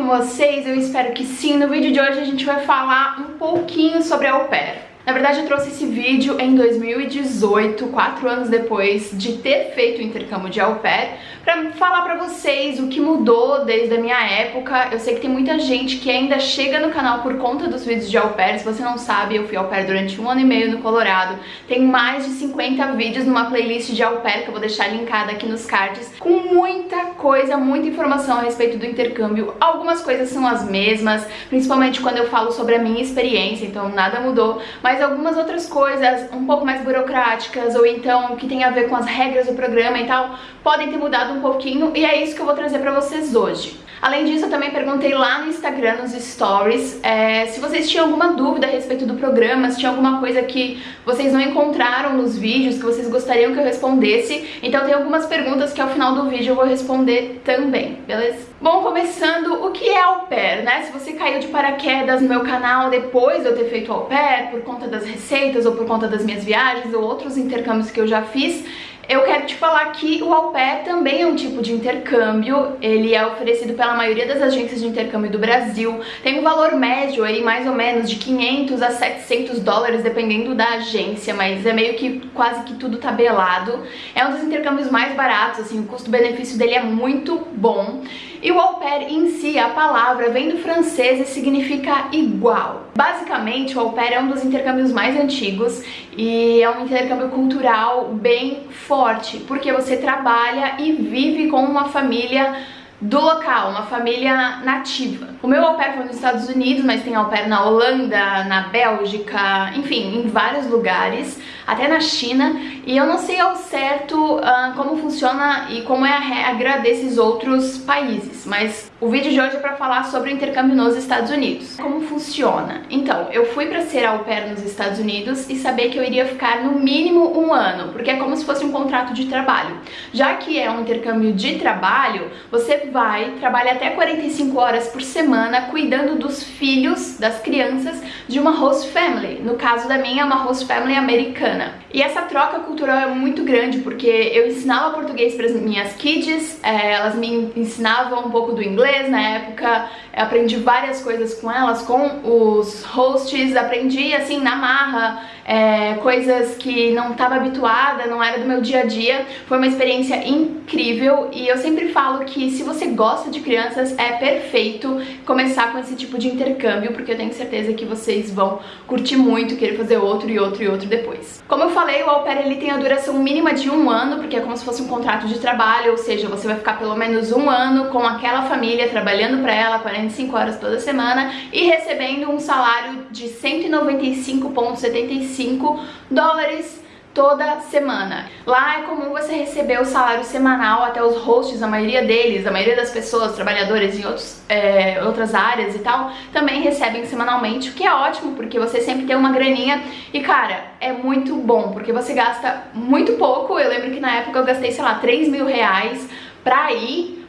com vocês? Eu espero que sim. No vídeo de hoje a gente vai falar um pouquinho sobre a au pair. Na verdade, eu trouxe esse vídeo em 2018, quatro anos depois de ter feito o intercâmbio de au pair, pra falar pra vocês o que mudou desde a minha época. Eu sei que tem muita gente que ainda chega no canal por conta dos vídeos de au pair. Se você não sabe, eu fui au pair durante um ano e meio no Colorado. Tem mais de 50 vídeos numa playlist de au pair que eu vou deixar linkada aqui nos cards, com muita coisa, muita informação a respeito do intercâmbio. Algumas coisas são as mesmas, principalmente quando eu falo sobre a minha experiência, então nada mudou, mas mas algumas outras coisas um pouco mais burocráticas ou então que tem a ver com as regras do programa e tal, podem ter mudado um pouquinho e é isso que eu vou trazer pra vocês hoje. Além disso, eu também perguntei lá no Instagram, nos stories, é, se vocês tinham alguma dúvida a respeito do programa, se tinha alguma coisa que vocês não encontraram nos vídeos, que vocês gostariam que eu respondesse. Então tem algumas perguntas que ao final do vídeo eu vou responder também, beleza? Bom, começando, o que é au pair, né? Se você caiu de paraquedas no meu canal depois de eu ter feito au pair, por conta das receitas ou por conta das minhas viagens ou outros intercâmbios que eu já fiz, eu quero te falar que o au pair também é um tipo de intercâmbio, ele é oferecido pela maioria das agências de intercâmbio do Brasil, tem um valor médio aí mais ou menos de 500 a 700 dólares dependendo da agência, mas é meio que quase que tudo tabelado. É um dos intercâmbios mais baratos, assim, o custo-benefício dele é muito bom. E o au pair em si, a palavra vem do francês e significa igual. Basicamente, o au pair é um dos intercâmbios mais antigos e é um intercâmbio cultural bem forte, porque você trabalha e vive com uma família do local, uma família nativa. O meu au pair foi nos Estados Unidos, mas tem au pair na Holanda, na Bélgica, enfim, em vários lugares, até na China, e eu não sei ao certo uh, como funciona e como é a regra desses outros países, mas o vídeo de hoje é para falar sobre o intercâmbio nos Estados Unidos. Como funciona? Então, eu fui para ser au pair nos Estados Unidos e saber que eu iria ficar no mínimo um ano, porque é como se fosse um contrato de trabalho. Já que é um intercâmbio de trabalho, você vai, trabalha até 45 horas por semana cuidando dos filhos, das crianças, de uma host family. No caso da minha, é uma host family americana. E essa troca cultural é muito grande, porque eu ensinava português para as minhas kids, é, elas me ensinavam um pouco do inglês na época, aprendi várias coisas com elas, com os hosts, aprendi assim na marra, é, coisas que não estava habituada, não era do meu dia a dia. Foi uma experiência incrível e eu sempre falo que se você gosta de crianças é perfeito começar com esse tipo de intercâmbio, porque eu tenho certeza que vocês vão curtir muito, querer fazer outro e outro e outro depois. Como eu falei, o au pair ele tem a duração mínima de um ano, porque é como se fosse um contrato de trabalho, ou seja, você vai ficar pelo menos um ano com aquela família, trabalhando para ela 45 horas toda semana e recebendo um salário de 195,75 5 dólares toda semana. Lá é comum você receber o salário semanal, até os hosts, a maioria deles, a maioria das pessoas, trabalhadores em outros, é, outras áreas e tal, também recebem semanalmente, o que é ótimo, porque você sempre tem uma graninha e, cara, é muito bom, porque você gasta muito pouco, eu lembro que na época eu gastei, sei lá, 3 mil reais pra ir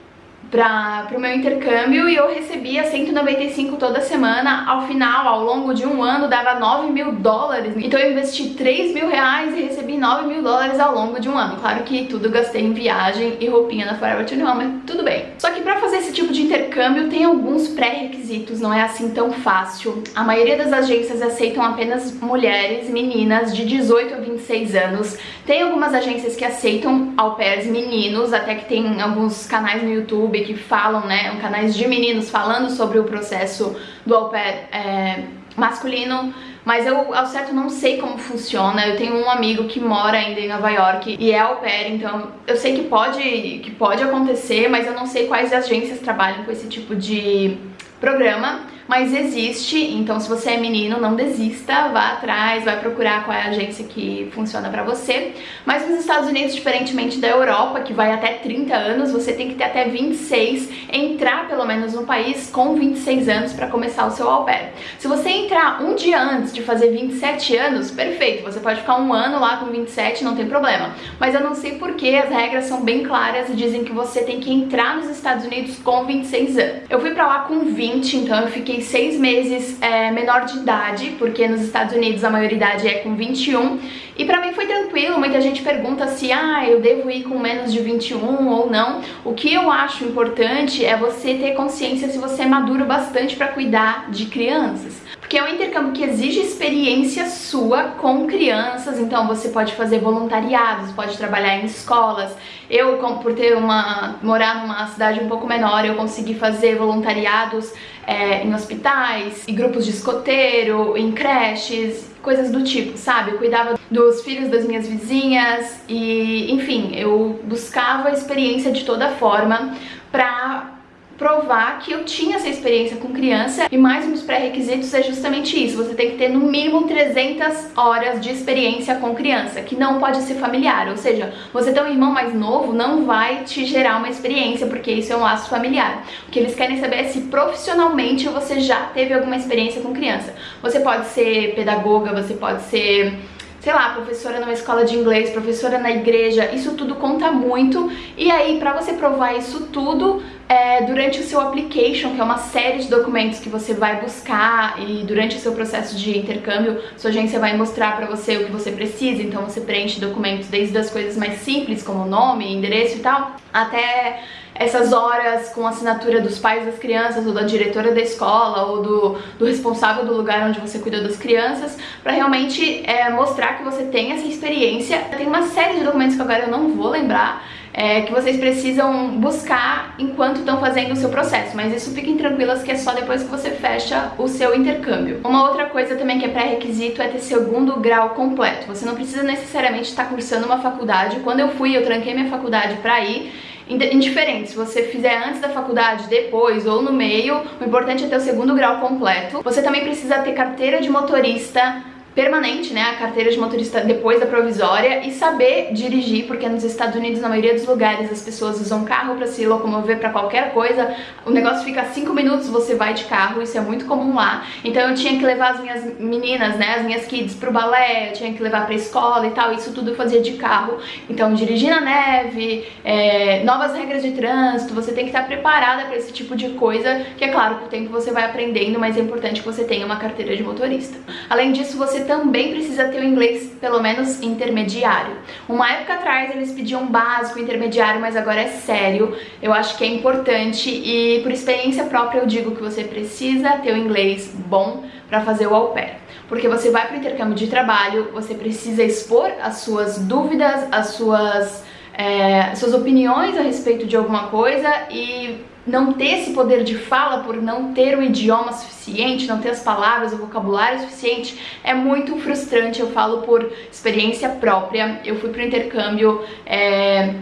para o meu intercâmbio e eu recebia 195 toda semana. Ao final, ao longo de um ano, dava 9 mil dólares. Então eu investi 3 mil reais e recebi 9 mil dólares ao longo de um ano. Claro que tudo gastei em viagem e roupinha na Forever 21, mas tudo bem. Só que para fazer esse tipo de intercâmbio tem alguns pré-requisitos, não é assim tão fácil. A maioria das agências aceitam apenas mulheres, meninas de 18 a 26 anos. Tem algumas agências que aceitam au pairs meninos, até que tem alguns canais no YouTube que falam, né, canais de meninos falando sobre o processo do au pair é, masculino, mas eu ao certo não sei como funciona. Eu tenho um amigo que mora ainda em Nova York e é au pair, então eu sei que pode, que pode acontecer, mas eu não sei quais agências trabalham com esse tipo de programa mas existe, então se você é menino, não desista, vá atrás, vai procurar qual é a agência que funciona pra você. Mas nos Estados Unidos, diferentemente da Europa, que vai até 30 anos, você tem que ter até 26, entrar pelo menos no país com 26 anos pra começar o seu au pair. Se você entrar um dia antes de fazer 27 anos, perfeito, você pode ficar um ano lá com 27, não tem problema. Mas eu não sei porque as regras são bem claras e dizem que você tem que entrar nos Estados Unidos com 26 anos. Eu fui pra lá com 20, então eu fiquei seis meses é, menor de idade, porque nos Estados Unidos a maioridade é com 21, e pra mim foi tranquilo, muita gente pergunta se ah, eu devo ir com menos de 21 ou não. O que eu acho importante é você ter consciência se você é maduro bastante para cuidar de crianças porque é um intercâmbio que exige experiência sua com crianças, então você pode fazer voluntariados, pode trabalhar em escolas. Eu, por ter uma morar numa cidade um pouco menor, eu consegui fazer voluntariados é, em hospitais, em grupos de escoteiro, em creches, coisas do tipo, sabe? Eu cuidava dos filhos das minhas vizinhas e, enfim, eu buscava experiência de toda forma pra provar que eu tinha essa experiência com criança e mais um dos pré-requisitos é justamente isso, você tem que ter no mínimo 300 horas de experiência com criança, que não pode ser familiar, ou seja, você ter um irmão mais novo não vai te gerar uma experiência, porque isso é um laço familiar. O que eles querem saber é se profissionalmente você já teve alguma experiência com criança. Você pode ser pedagoga, você pode ser sei lá, professora numa escola de inglês, professora na igreja, isso tudo conta muito. E aí, pra você provar isso tudo, é, durante o seu application, que é uma série de documentos que você vai buscar e durante o seu processo de intercâmbio, sua agência vai mostrar pra você o que você precisa, então você preenche documentos desde as coisas mais simples, como nome, endereço e tal, até essas horas com assinatura dos pais das crianças ou da diretora da escola ou do, do responsável do lugar onde você cuidou das crianças para realmente é, mostrar que você tem essa experiência. Tem uma série de documentos que agora eu não vou lembrar, é, que vocês precisam buscar enquanto estão fazendo o seu processo, mas isso fiquem tranquilas que é só depois que você fecha o seu intercâmbio. Uma outra coisa também que é pré-requisito é ter segundo grau completo. Você não precisa necessariamente estar cursando uma faculdade. Quando eu fui, eu tranquei minha faculdade para ir, indiferente se você fizer antes da faculdade, depois ou no meio, o importante é ter o segundo grau completo. Você também precisa ter carteira de motorista permanente, né, a carteira de motorista depois da provisória e saber dirigir, porque nos Estados Unidos, na maioria dos lugares, as pessoas usam carro para se locomover para qualquer coisa, o negócio fica 5 minutos, você vai de carro, isso é muito comum lá, então eu tinha que levar as minhas meninas, né, as minhas kids pro balé, eu tinha que levar pra escola e tal, isso tudo eu fazia de carro, então dirigir na neve, é, novas regras de trânsito, você tem que estar preparada para esse tipo de coisa, que é claro, com o tempo você vai aprendendo, mas é importante que você tenha uma carteira de motorista. Além disso, você também precisa ter o inglês pelo menos intermediário. Uma época atrás eles pediam básico, intermediário, mas agora é sério. Eu acho que é importante e por experiência própria eu digo que você precisa ter o inglês bom para fazer o au pair. Porque você vai para o intercâmbio de trabalho, você precisa expor as suas dúvidas, as suas, é, suas opiniões a respeito de alguma coisa e não ter esse poder de fala por não ter o idioma suficiente, não ter as palavras, o vocabulário suficiente, é muito frustrante, eu falo por experiência própria. Eu fui para o intercâmbio é,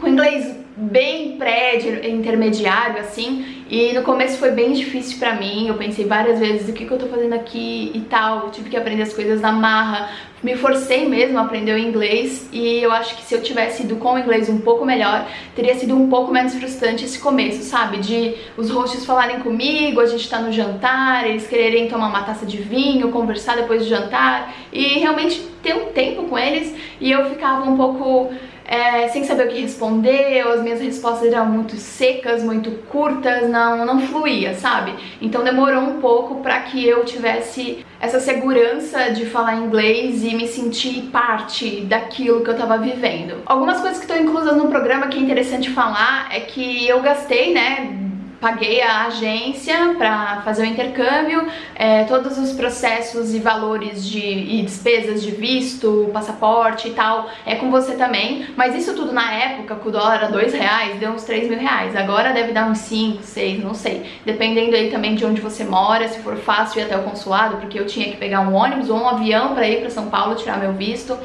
com inglês bem pré-intermediário, assim, e no começo foi bem difícil pra mim, eu pensei várias vezes o que, que eu tô fazendo aqui? e tal, eu tive que aprender as coisas na marra, me forcei mesmo a aprender o inglês e eu acho que se eu tivesse ido com o inglês um pouco melhor, teria sido um pouco menos frustrante esse começo, sabe? De os hosts falarem comigo, a gente tá no jantar, eles quererem tomar uma taça de vinho, conversar depois do jantar e realmente ter um tempo com eles. E eu ficava um pouco é, sem saber o que responder, as minhas respostas eram muito secas, muito curtas, não, não fluía, sabe? Então demorou um pouco para que eu tivesse essa segurança de falar inglês e me sentir parte daquilo que eu tava vivendo. Algumas coisas que estão inclusas no programa que é interessante falar é que eu gastei, né, paguei a agência para fazer o intercâmbio, é, todos os processos e valores de, e despesas de visto, passaporte e tal, é com você também, mas isso tudo na época, com o dólar era dois reais, deu uns 3 mil reais, agora deve dar uns 5, 6, não sei, dependendo aí também de onde você mora, se for fácil ir até o consulado, porque eu tinha que pegar um ônibus ou um avião para ir para São Paulo tirar meu visto,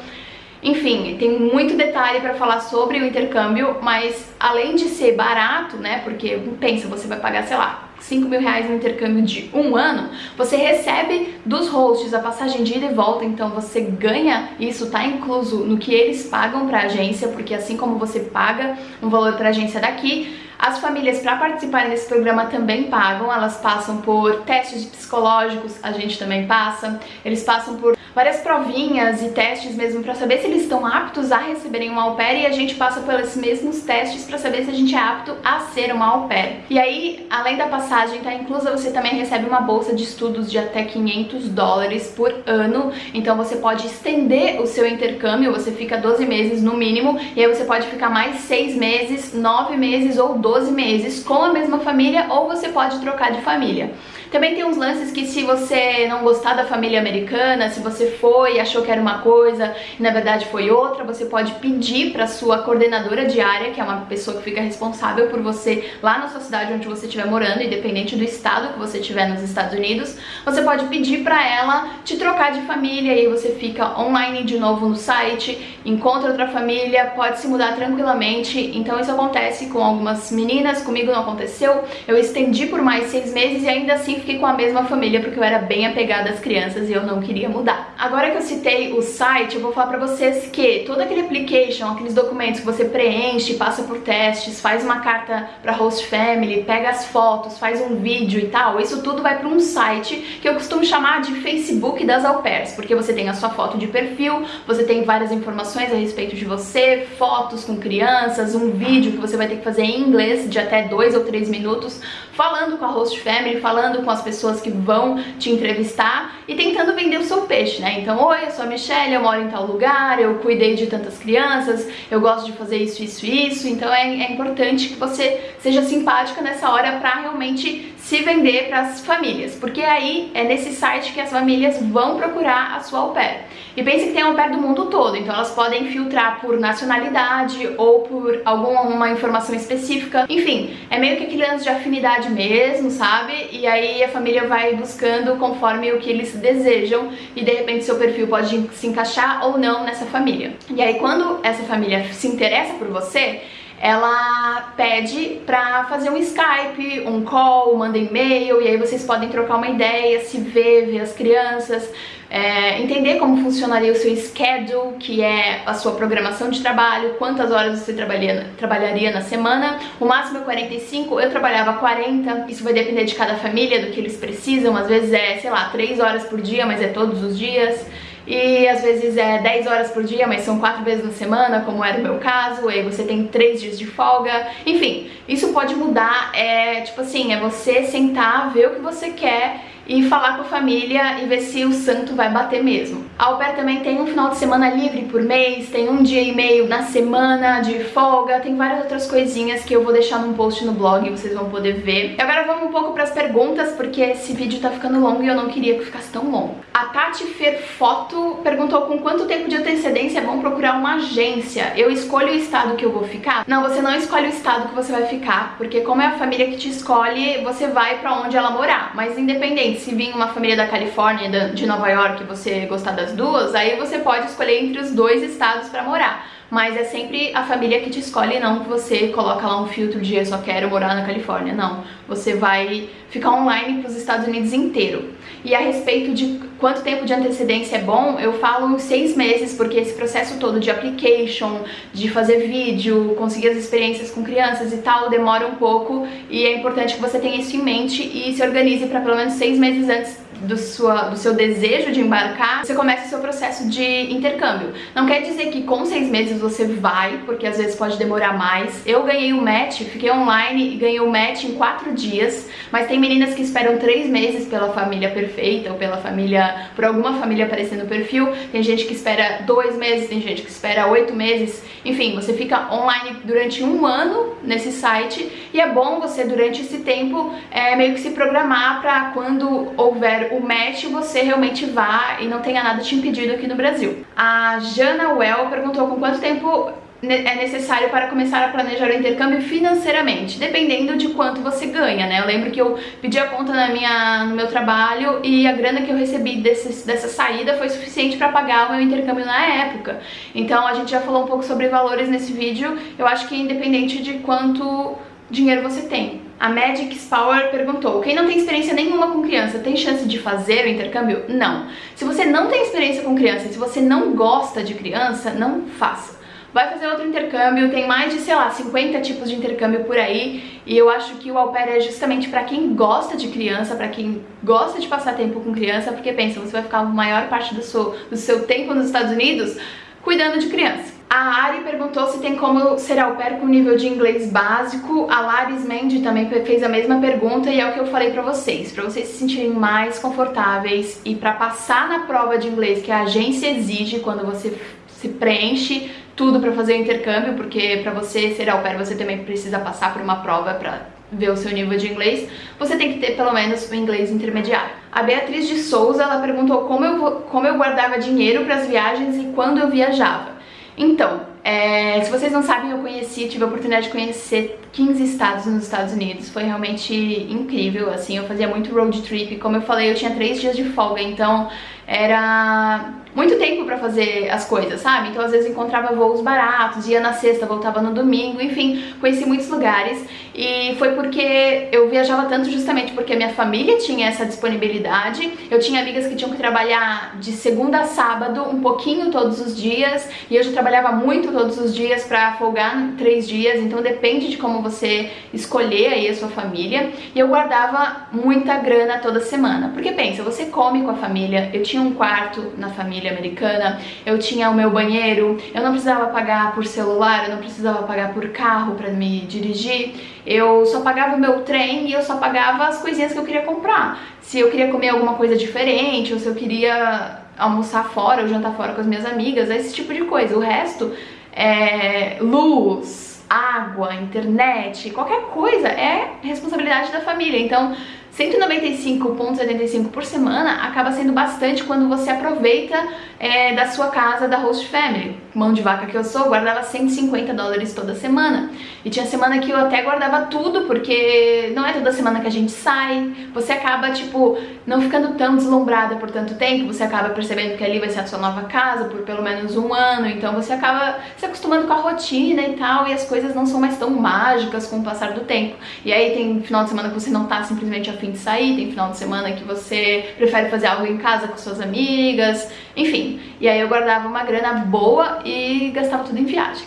enfim, tem muito detalhe para falar sobre o intercâmbio, mas além de ser barato, né, porque pensa, você vai pagar, sei lá, 5 mil reais no intercâmbio de um ano, você recebe dos hosts a passagem de ida e volta, então você ganha, isso tá incluso no que eles pagam pra agência, porque assim como você paga um valor pra agência daqui, as famílias para participarem desse programa também pagam, elas passam por testes psicológicos, a gente também passa, eles passam por várias provinhas e testes mesmo para saber se eles estão aptos a receberem uma au pair e a gente passa pelos mesmos testes para saber se a gente é apto a ser uma au pair. E aí, além da passagem tá inclusa, você também recebe uma bolsa de estudos de até 500 dólares por ano, então você pode estender o seu intercâmbio, você fica 12 meses no mínimo, e aí você pode ficar mais 6 meses, 9 meses ou 12 meses com a mesma família, ou você pode trocar de família. Também tem uns lances que se você não gostar da família americana, se você foi e achou que era uma coisa e na verdade foi outra, você pode pedir para sua coordenadora diária, que é uma pessoa que fica responsável por você lá na sua cidade onde você estiver morando, independente do estado que você estiver nos Estados Unidos, você pode pedir para ela te trocar de família e aí você fica online de novo no site, encontra outra família, pode se mudar tranquilamente. Então isso acontece com algumas meninas, comigo não aconteceu. Eu estendi por mais seis meses e ainda assim fiquei com a mesma família porque eu era bem apegada às crianças e eu não queria mudar. Agora que eu citei o site, eu vou falar pra vocês que todo aquele application, aqueles documentos que você preenche, passa por testes, faz uma carta pra host family, pega as fotos, faz um vídeo e tal, isso tudo vai pra um site que eu costumo chamar de Facebook das au pairs, porque você tem a sua foto de perfil, você tem várias informações a respeito de você, fotos com crianças, um vídeo que você vai ter que fazer em inglês de até dois ou três minutos, falando com a host family, falando com as pessoas que vão te entrevistar e tentando vender o seu peixe, né? Então, oi, eu sou a Michelle, eu moro em tal lugar, eu cuidei de tantas crianças, eu gosto de fazer isso, isso, isso, então é, é importante que você seja simpática nessa hora pra realmente se vender para as famílias, porque aí é nesse site que as famílias vão procurar a sua au pair. E pense que tem au pair do mundo todo, então elas podem filtrar por nacionalidade ou por alguma informação específica. Enfim, é meio que aquele lance de afinidade mesmo, sabe? E aí a família vai buscando conforme o que eles desejam e de repente seu perfil pode se encaixar ou não nessa família. E aí quando essa família se interessa por você, ela pede pra fazer um Skype, um call, manda e-mail, e aí vocês podem trocar uma ideia, se ver, ver as crianças, é, entender como funcionaria o seu schedule, que é a sua programação de trabalho, quantas horas você trabalharia, trabalharia na semana, o máximo é 45, eu trabalhava 40, isso vai depender de cada família, do que eles precisam, às vezes é, sei lá, 3 horas por dia, mas é todos os dias, e às vezes é 10 horas por dia, mas são 4 vezes na semana, como era o meu caso, e você tem 3 dias de folga, enfim, isso pode mudar, é tipo assim, é você sentar, ver o que você quer e falar com a família e ver se o santo vai bater mesmo. A au pair também tem um final de semana livre por mês, tem um dia e meio na semana de folga, tem várias outras coisinhas que eu vou deixar num post no blog e vocês vão poder ver. E agora vamos um pouco para as perguntas, porque esse vídeo tá ficando longo e eu não queria que ficasse tão longo. A Tati Ferfoto perguntou com quanto tempo de antecedência é bom procurar uma agência. Eu escolho o estado que eu vou ficar? Não, você não escolhe o estado que você vai ficar, porque como é a família que te escolhe, você vai pra onde ela morar. Mas independente se vir uma família da Califórnia de Nova York e você gostar das duas, aí você pode escolher entre os dois estados pra morar. Mas é sempre a família que te escolhe, não que você coloca lá um filtro de eu só quero morar na Califórnia, não. Você vai ficar online pros Estados Unidos inteiro. E a respeito de quanto tempo de antecedência é bom, eu falo seis meses, porque esse processo todo de application, de fazer vídeo, conseguir as experiências com crianças e tal, demora um pouco. E é importante que você tenha isso em mente e se organize para pelo menos seis meses antes do, sua, do seu desejo de embarcar, você começa o seu processo de intercâmbio. Não quer dizer que com seis meses você vai, porque às vezes pode demorar mais. Eu ganhei o um match, fiquei online e ganhei o um match em quatro dias, mas tem meninas que esperam três meses pela família perfeita ou pela família, por alguma família aparecer no perfil. Tem gente que espera dois meses, tem gente que espera oito meses. Enfim, você fica online durante um ano nesse site e é bom você durante esse tempo é, meio que se programar para quando houver o match, você realmente vá e não tenha nada te impedido aqui no Brasil. A Jana Well perguntou com quanto tempo é necessário para começar a planejar o intercâmbio financeiramente, dependendo de quanto você ganha, né? Eu lembro que eu pedi a conta na minha, no meu trabalho e a grana que eu recebi desse, dessa saída foi suficiente para pagar o meu intercâmbio na época. Então a gente já falou um pouco sobre valores nesse vídeo, eu acho que independente de quanto dinheiro você tem. A Magic Power perguntou, quem não tem experiência nenhuma com criança tem chance de fazer o intercâmbio? Não. Se você não tem experiência com criança, se você não gosta de criança, não faça. vai fazer outro intercâmbio, tem mais de, sei lá, 50 tipos de intercâmbio por aí, e eu acho que o au pair é justamente para quem gosta de criança, para quem gosta de passar tempo com criança, porque pensa, você vai ficar a maior parte do seu, do seu tempo nos Estados Unidos cuidando de criança. A Ari perguntou se tem como ser au pair com nível de inglês básico. A Laris Mendy também fez a mesma pergunta e é o que eu falei pra vocês. Pra vocês se sentirem mais confortáveis e pra passar na prova de inglês que a agência exige quando você se preenche tudo pra fazer o intercâmbio, porque pra você ser au pair você também precisa passar por uma prova pra ver o seu nível de inglês, você tem que ter pelo menos o inglês intermediário. A Beatriz de Souza, ela perguntou como eu, como eu guardava dinheiro para as viagens e quando eu viajava. Então, é, se vocês não sabem, eu conheci, tive a oportunidade de conhecer 15 estados nos Estados Unidos, foi realmente incrível, assim, eu fazia muito road trip, como eu falei, eu tinha três dias de folga, então era muito tempo pra fazer as coisas, sabe? Então às vezes encontrava voos baratos, ia na sexta, voltava no domingo, enfim, conheci muitos lugares. E foi porque eu viajava tanto justamente porque minha família tinha essa disponibilidade, eu tinha amigas que tinham que trabalhar de segunda a sábado, um pouquinho todos os dias, e eu já trabalhava muito todos os dias pra folgar três dias, então depende de como você escolher aí a sua família, e eu guardava muita grana toda semana, porque pensa, você come com a família, eu tinha um quarto na família, família americana, eu tinha o meu banheiro, eu não precisava pagar por celular, eu não precisava pagar por carro para me dirigir, eu só pagava o meu trem e eu só pagava as coisinhas que eu queria comprar. Se eu queria comer alguma coisa diferente, ou se eu queria almoçar fora ou jantar fora com as minhas amigas, esse tipo de coisa. O resto é luz, água, internet, qualquer coisa é responsabilidade da família. Então, 195,75 por semana acaba sendo bastante quando você aproveita é, da sua casa da host family. Mão de vaca que eu sou, guardava 150 dólares toda semana. E tinha semana que eu até guardava tudo, porque não é toda semana que a gente sai. Você acaba, tipo, não ficando tão deslumbrada por tanto tempo, você acaba percebendo que ali vai ser a sua nova casa por pelo menos um ano, então você acaba se acostumando com a rotina e tal, e as coisas não são mais tão mágicas com o passar do tempo. E aí tem final de semana que você não tá simplesmente afim de sair, tem final de semana que você prefere fazer algo em casa com suas amigas, enfim. E aí eu guardava uma grana boa e gastava tudo em viagem.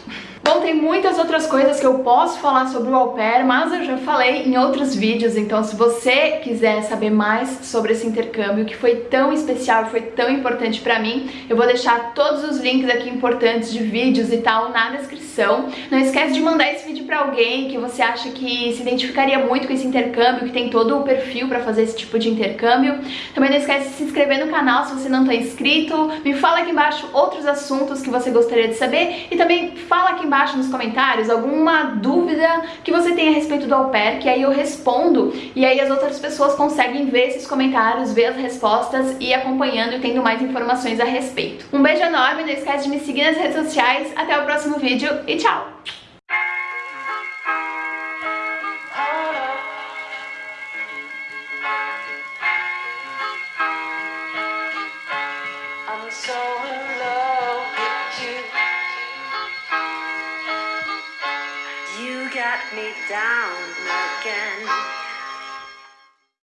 Bom, tem muitas outras coisas que eu posso falar sobre o au pair, mas eu já falei em outros vídeos, então se você quiser saber mais sobre esse intercâmbio que foi tão especial, foi tão importante pra mim, eu vou deixar todos os links aqui importantes de vídeos e tal na descrição. Não esquece de mandar esse vídeo pra alguém que você acha que se identificaria muito com esse intercâmbio, que tem todo o perfil pra fazer esse tipo de intercâmbio. Também não esquece de se inscrever no canal se você não tá inscrito. Me fala aqui embaixo outros assuntos que você gostaria de saber e também fala aqui embaixo embaixo nos comentários alguma dúvida que você tem a respeito do au pair, que aí eu respondo e aí as outras pessoas conseguem ver esses comentários, ver as respostas e acompanhando e tendo mais informações a respeito. Um beijo enorme, não esquece de me seguir nas redes sociais, até o próximo vídeo e tchau!